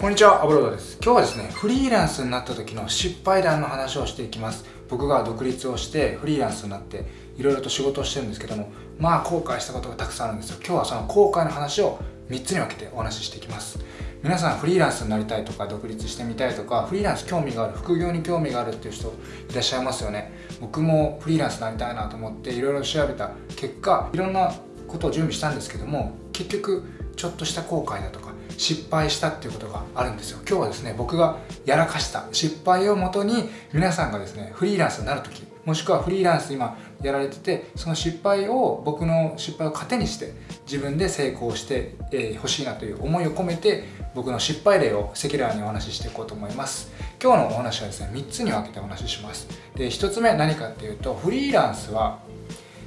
こんにちは、アブロードです。今日はですね、フリーランスになった時の失敗談の話をしていきます。僕が独立をしてフリーランスになっていろいろと仕事をしてるんですけども、まあ後悔したことがたくさんあるんですよ。今日はその後悔の話を3つに分けてお話ししていきます。皆さんフリーランスになりたいとか独立してみたいとかフリーランス興味がある副業に興味があるっていう人いらっしゃいますよね僕もフリーランスになりたいなと思っていろいろ調べた結果いろんなことを準備したんですけども結局ちょっとした後悔だとか失敗したっていうことがあるんですよ。今日はですね僕がやらかした失敗をもとに皆さんがですねフリーランスになる時もしくはフリーランス今やられててその失敗を僕の失敗を糧にして自分で成功してほ、えー、しいなという思いを込めて僕の失敗例を赤裸々にお話ししていこうと思います。今日のお話はですね3つに分けてお話しします。で1つ目何かっていうとフリーランスは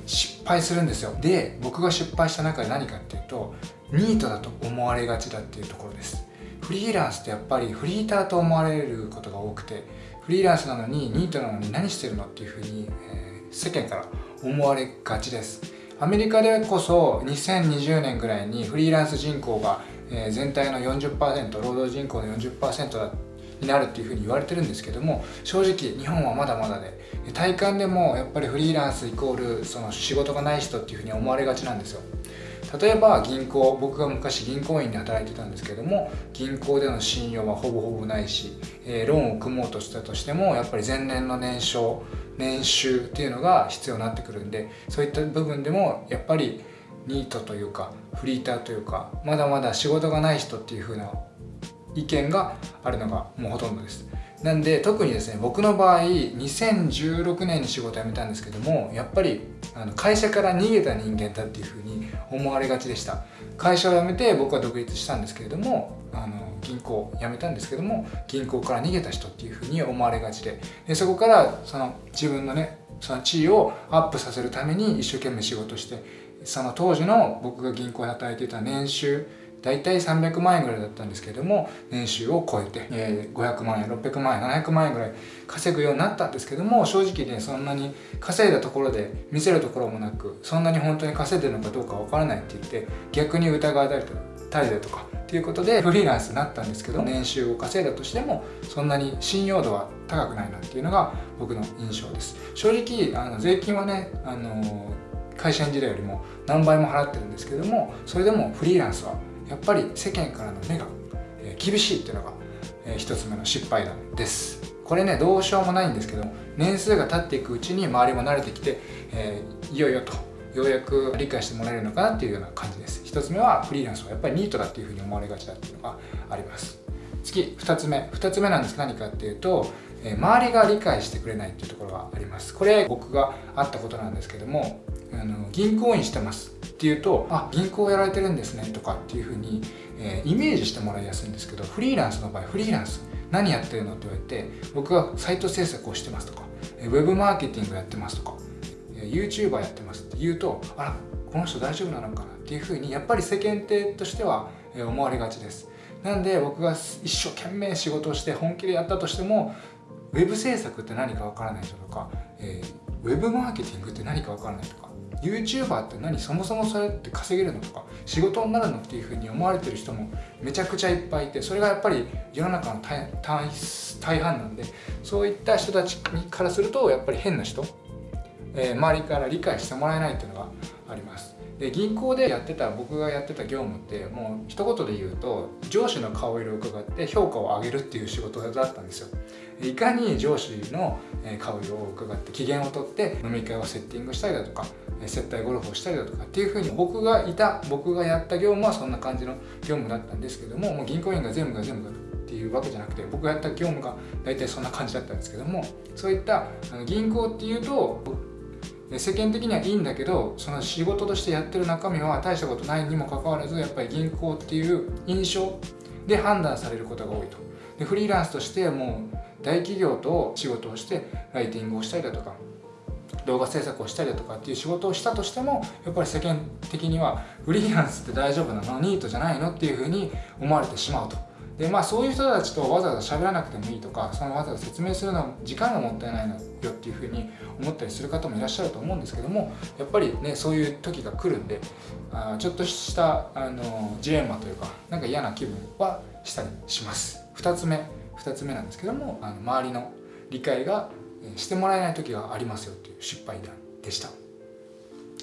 失敗するんですよ。で僕が失敗した中で何かっていうとニートだと思われがちだっていうところです。フリーランスってやっぱりフリーターと思われることが多くてフリーランスなのにニートなのに何してるのっていうふうに、えー、世間から思われがちです。アメリカでこそ2020年ぐらいにフリーランス人口が、え、全体の40%労働人口の40%だになるっていうふうに言われてるんですけども正直日本はまだまだで体感でもやっぱりフリーランスイコールその仕事がない人っていうふうに思われがちなんですよ。例えば銀行僕が昔銀行員で働いてたんですけども銀行での信用はほぼほぼないし、えー、ローンを組もうとしたとしてもやっぱり前年の年商年収っていうのが必要になってくるんでそういった部分でもやっぱりニートというかフリーターというかまだまだ仕事がない人っていう風な意見があるのがもうほとんどです。なんで特にですね僕の場合2016年に仕事辞めたんですけどもやっぱりあの会社から逃げた人間だっていうふうに思われがちでした。会社を辞めて僕は独立したんですけれどもあの銀行辞めたんですけども銀行から逃げた人っていうふうに思われがちで。でそこからその自分のねその地位をアップさせるために一生懸命仕事してその当時の僕が銀行で働いていた年収大体300万円ぐらいだったんですけども年収を超えて、えー、500万円600万円700万円ぐらい稼ぐようになったんですけども正直ねそんなに稼いだところで見せるところもなくそんなに本当に稼いでるのかどうかわからないって言って逆に疑われたりだとかっていうことでフリーランスになったんですけど年収を稼いだとしてもそんなに信用度は高くないなっていうのが僕の印象です。正直あの税金はねあの会社員時代よりも何倍も払ってるんですけどもそれでもフリーランスはやっぱり世間からの目が厳しいっていうのが一つ目の失敗談です。これねどうしようもないんですけど年数が経っていくうちに周りも慣れてきて、えー、いよいよとようやく理解してもらえるのかなっていうような感じです。一つ目はフリーランスはやっぱりニートだっていうふうに思われがちだっていうのがあります。次2つ目。2つ目なんです。何かっていうとえ周りが理解してくれないっていうところがあります。これ僕があったことなんですけどもあの銀行員してます。っていうとあ銀行やられてるんですねとかっていうふうに、えー、イメージしてもらいやすいんですけどフリーランスの場合フリーランス何やってるのって言われて僕がサイト制作をしてますとかウェブマーケティングやってますとか YouTuber やってますって言うとあらこの人大丈夫なのかなっていうふうにやっぱり世間体としては思われがちです。なんで僕が一生懸命仕事をして本気でやったとしてもウェブ制作って何かわからない人とか、えー、ウェブマーケティングって何かわからないとか YouTuber って何そもそもそれって稼げるのとか仕事になるのっていうふうに思われてる人もめちゃくちゃいっぱいいてそれがやっぱり世の中の大大半なんでそういった人たちからするとやっぱり変な人、えー、周りから理解してもらえないっていうのがあります。で銀行でやってた僕がやってた業務ってもう一言で言うと上司の顔色を伺って評価を上げるっていう仕事だったんですよ。いかに上司の顔色を伺って機嫌をとって飲み会をセッティングしたりだとか接待ゴルフをしたりだとかっていうふうに僕がいた僕がやった業務はそんな感じの業務だったんですけどももう銀行員が全部が全部っていうわけじゃなくて僕がやった業務が大体そんな感じだったんですけどもそういった銀行っていうと世間的にはいいんだけどその仕事としてやってる中身は大したことないにもかかわらずやっぱり銀行っていう印象で判断されることが多いと。でフリーランスとしてもう大企業と仕事をしてライティングをしたりだとか動画制作をしたりだとかっていう仕事をしたとしてもやっぱり世間的にはフリーランスって大丈夫なのニートじゃないのっていうふうに思われてしまうと。でまあそういう人たちとわざわざ喋らなくてもいいとかそのわざわざ説明するのは時間がもったいないのよっていうふうに思ったりする方もいらっしゃると思うんですけどもやっぱりねそういう時が来るんであちょっとしたあのジレンマというかなんか嫌な気分はしたりします。2つ目2つ目なんですけどもあの周りの理解がしてもらえない時がありますよっていう失敗談でした。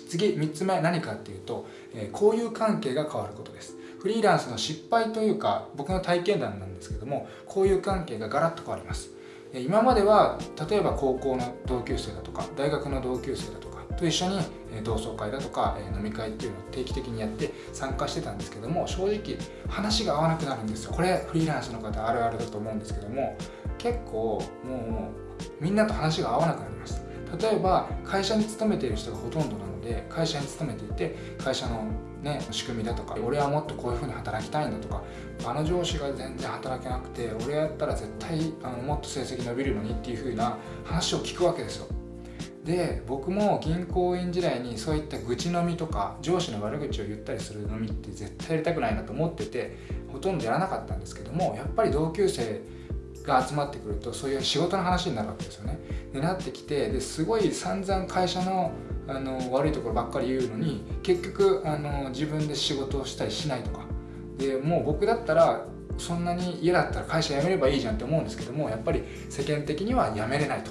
次3つ目何かっていうと、交友関係が変わることです。フリーランスの失敗というか僕の体験談なんですけども交友関係がガラッと変わります。今までは例えば高校の同級生だとか大学の同級生だとかと一緒に同窓会だとか飲み会っていうのを定期的にやって参加してたんですけども正直話が合わなくなるんですよ。これフリーランスの方あるあるだと思うんですけども結構もうみんなと話が合わなくなります例えば会社に勤めている人がほとんどなので会社に勤めていて会社のね、仕組みだとか俺はもっとこういうふうに働きたいんだとかあの上司が全然働けなくて俺やったら絶対あのもっと成績伸びるのにっていうふうな話を聞くわけですよ。で僕も銀行員時代にそういった愚痴飲みとか上司の悪口を言ったりする飲みって絶対やりたくないなと思っててほとんどやらなかったんですけどもやっぱり同級生が集まってくるとそういう仕事の話になるわけですよね。でなってきてですごい散々会社のあの悪いところばっかり言うのに結局あの自分で仕事をしたりしないとかでもう僕だったらそんなに嫌だったら会社辞めればいいじゃんって思うんですけどもやっぱり世間的には辞めれないと。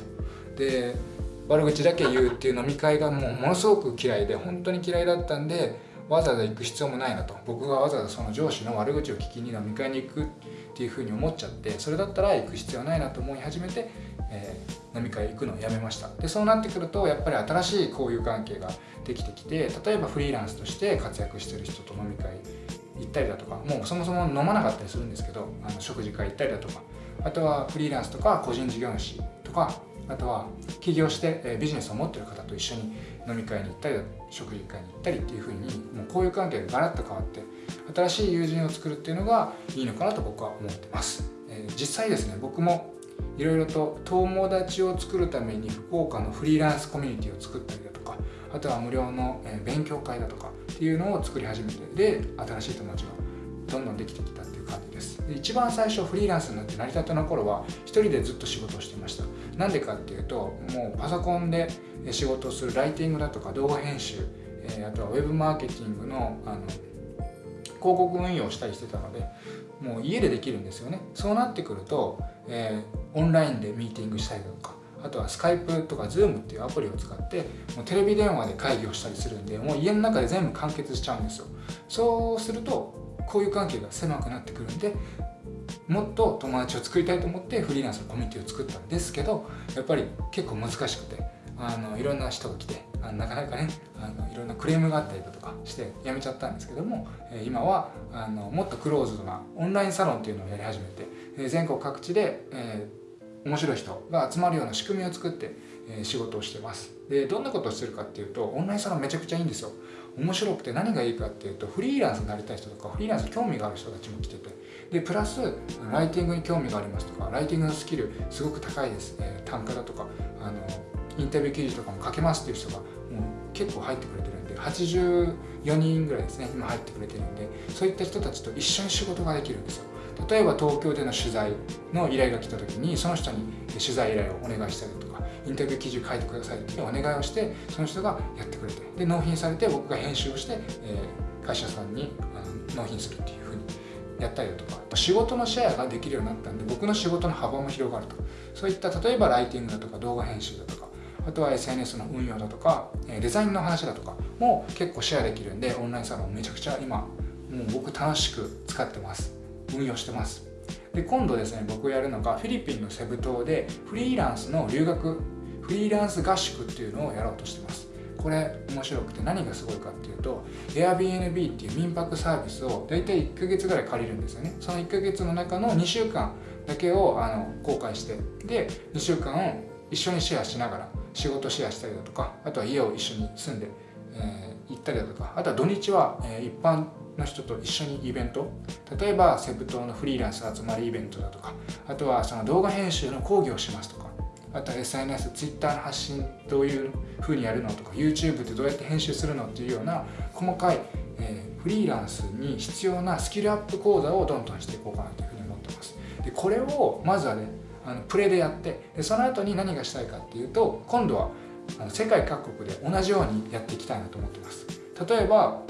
で悪口だけ言うっていう飲み会がもうものすごく嫌いで本当に嫌いだったんでわざわざ行く必要もないなと。僕がわざわざその上司の悪口を聞きに飲み会に行くっていうふうに思っちゃってそれだったら行く必要ないなと思い始めて、えー、飲み会行くのをやめました。でそうなってくるとやっぱり新しい交友関係ができてきて例えばフリーランスとして活躍してる人と飲み会行ったりだとかもうそもそも飲まなかったりするんですけどあの食事会行ったりだとかあとはフリーランスとか個人事業主とかあとは起業してビジネスを持ってる方と一緒に飲み会に行ったり食事会に行ったりっていうふうにもう交友関係がガラッと変わって新しい友人を作るっていうのがいいのかなと僕は思ってます、えー、実際ですね僕もいろいろと友達を作るために福岡のフリーランスコミュニティを作ったりだとかあとは無料の勉強会だとかっていうのを作り始めてで新しい友達がどんどんできてきたって感じです。で一番最初フリーランスになって成り立ての頃は一人でずっと仕事をしていました。なんでかっていうともうパソコンで仕事をするライティングだとか動画編集あとはウェブマーケティングのあの広告運用をしたりしてたのでもう家でできるんですよね。そうなってくると、えー、オンラインでミーティングしたりだとかあとはスカイプとか Zoom っていうアプリを使ってもうテレビ電話で会議をしたりするんでもう家の中で全部完結しちゃうんですよ。そうするとこういう関係が狭くなってくるんでもっと友達を作りたいと思ってフリーランスのコミュニティを作ったんですけどやっぱり結構難しくてあのいろんな人が来てあのなかなかねあのいろんなクレームがあったりだとかして辞めちゃったんですけども、え今はあのもっとクローズドなオンラインサロンっていうのをやり始めて、え全国各地で、えー、面白い人が集まるような仕組みを作って、え仕事をしてます。でどんなことをするかっていうとオンラインサロンめちゃくちゃいいんですよ。面白くて何がいいかっていうとフリーランスになりたい人とかフリーランスに興味がある人たちも来てて。でプラスライティングに興味がありますとかライティングのスキルすごく高いです、えー、単価だとかあのインタビュー記事とかも書けますっていう人がもう結構入ってくれてるんで84人ぐらいですね今入ってくれてるんでそういった人たちと一緒に仕事ができるんですよ。例えば東京での取材の依頼が来た時にその人に取材依頼をお願いしたりとかインタビュー記事書いてくださいってお願いをしてその人がやってくれてで納品されて僕が編集をして、え、会社さんに納品するっていうふうにやったりだとか仕事のシェアができるようになったんで僕の仕事の幅も広がると。そういった例えばライティングだとか動画編集だとかあとは SNS の運用だとかデザインの話だとかも結構シェアできるんでオンラインサロンめちゃくちゃ今もう僕楽しく使ってます。運用してます。で今度ですね僕やるのがフィリピンのセブ島でフリーランスの留学フリーランス合宿っていうのをやろうとしてます。これ面白くて何がすごいかっていうと Airbnb っていう民泊サービスを大体1ヶ月ぐらい借りるんですよね。その1ヶ月の中の2週間だけをあの公開してで2週間を一緒にシェアしながら仕事シェアしたりだとかあとは家を一緒に住んで、えー、行ったりだとかあとは土日は、えー、一般の人と一緒にイベント。例えばセブ島のフリーランス集まりイベントだとかあとはその動画編集の講義をしますとかあとは SNS、Twitter の発信どういう風にやるのとか YouTube ってどうやって編集するのっていうような細かい、えー、フリーランスに必要なスキルアップ講座をどんどんしていこうかなというふうに思ってます。でこれをまずはねあのプレでやってでその後に何がしたいかっていうと今度は世界各国で同じようにやっていきたいなと思ってます。例えば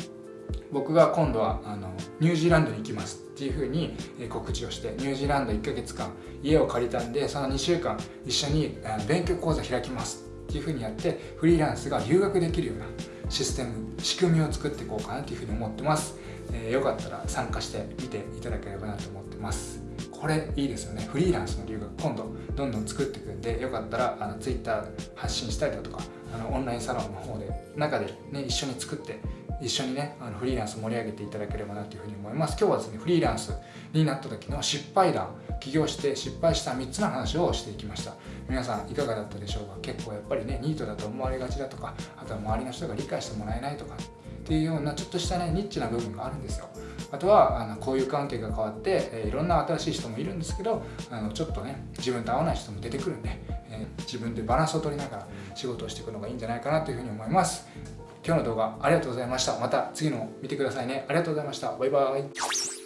僕が今度はあのニュージーランドに行きますっていうふうに告知をしてニュージーランド1ヶ月間家を借りたんでその2週間一緒に勉強講座開きますっていうふうにやってフリーランスが留学できるようなシステム仕組みを作っていこうかなというふうに思ってます、えー、よかったら参加してみていただければなと思ってます。これいいですよね。フリーランスの留学今度どんどん作っていくんでよかったらあの Twitter 発信したりだとかあのオンラインサロンの方で中でね一緒に作って一緒にねあのフリーランス盛り上げていただければなというふうに思います。今日はですねフリーランスになった時の失敗談起業して失敗した3つの話をしていきました。皆さんいかがだったでしょうか？結構やっぱりねニートだと思われがちだとかあとは周りの人が理解してもらえないとかっていうようなちょっとしたねニッチな部分があるんですよ。あとはあの交友関係が変わって、え、いろんな新しい人もいるんですけどあのちょっとね自分と合わない人も出てくるんで、え、自分でバランスを取りながら仕事をしていくのがいいんじゃないかなというふうに思います。今日の動画ありがとうございました。また次の見てくださいね。ありがとうございました。バイバイ。